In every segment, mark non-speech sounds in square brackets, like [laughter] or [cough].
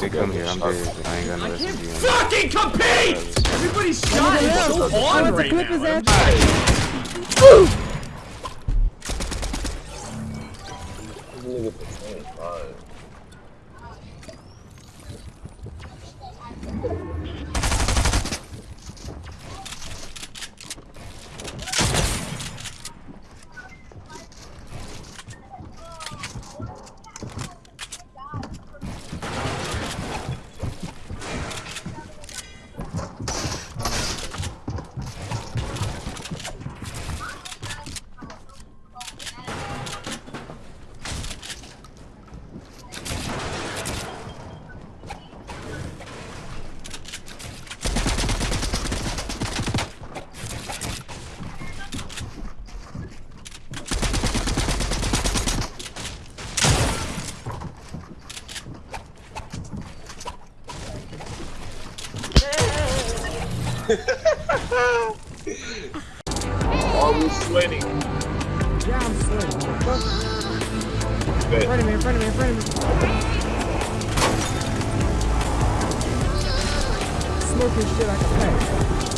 If they come here, I'm dead. but I ain't got no SMG. Fucking compete! Everybody's shot is so on right his now. ass. Nigga fine. [laughs] Are sweating? Yeah, I'm sweating. In front of me, in front of me, in front of me. Smoking shit like a pack.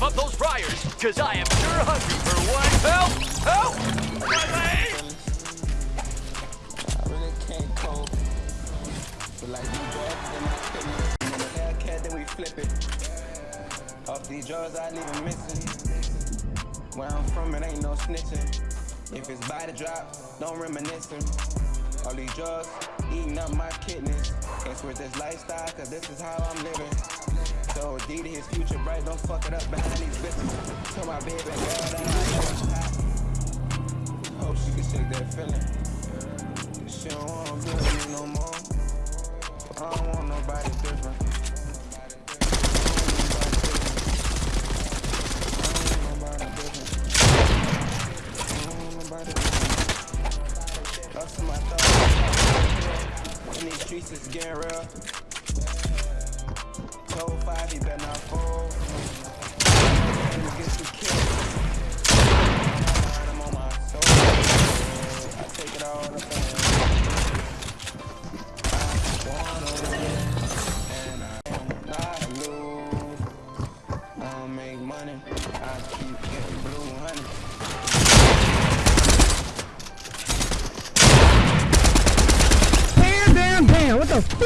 Rev up those fryers, cause I am sure hungry for one. Help! Help! Off these drugs, I leave 'em missing. Where I'm from, it ain't no snitching. If it's by the drop, don't. All these drugs, eating up my kidneys. This lifestyle, cause this is how I'm living. So D his future bright, don't fuck it up behind these bitches. Tell my baby girl that I Hope she can shake that feeling. She don't wanna be with me no more. I don't want nobody different. Lost to my thoughts. In these streets, it's getting real. Told five, he better not fold. Niggas get too killed. I'm on my soul. I take it all up I wanna win, and I am not lose. I don't make money, I keep getting blue. What the?